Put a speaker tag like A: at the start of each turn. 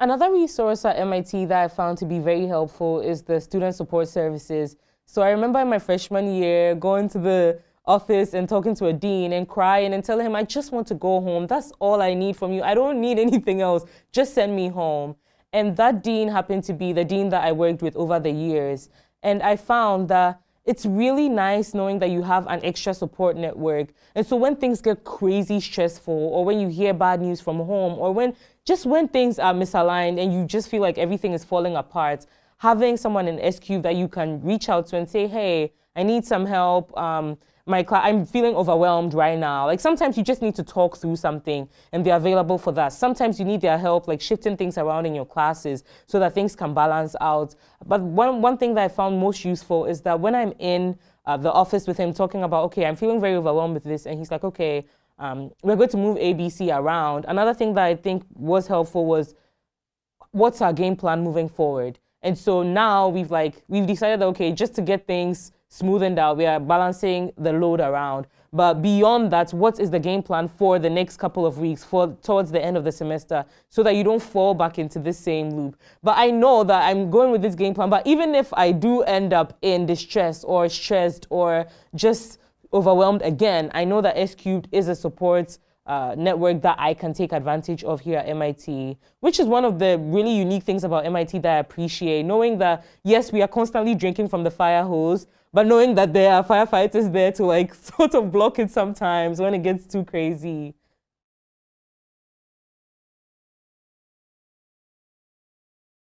A: Another resource at MIT that I found to be very helpful is the student support services. So I remember in my freshman year going to the office and talking to a dean and crying and telling him, I just want to go home. That's all I need from you. I don't need anything else. Just send me home. And that dean happened to be the dean that I worked with over the years. And I found that it's really nice knowing that you have an extra support network. And so when things get crazy stressful or when you hear bad news from home or when just when things are misaligned and you just feel like everything is falling apart, having someone in S Cubed that you can reach out to and say, hey, I need some help. Um, my I'm feeling overwhelmed right now. Like sometimes you just need to talk through something and they're available for that. Sometimes you need their help, like shifting things around in your classes so that things can balance out. But one, one thing that I found most useful is that when I'm in uh, the office with him talking about, okay, I'm feeling very overwhelmed with this. And he's like, okay, um, we're going to move ABC around. Another thing that I think was helpful was what's our game plan moving forward? And so now we've like, we've decided that, okay, just to get things smoothened out. We are balancing the load around. But beyond that, what is the game plan for the next couple of weeks, for towards the end of the semester, so that you don't fall back into this same loop? But I know that I'm going with this game plan. But even if I do end up in distress or stressed or just overwhelmed again, I know that S Cubed is a support uh, network that I can take advantage of here at MIT, which is one of the really unique things about MIT that I appreciate, knowing that, yes, we are constantly drinking from the fire hose, but knowing that there are firefighters there to like sort of block it sometimes when it gets too crazy.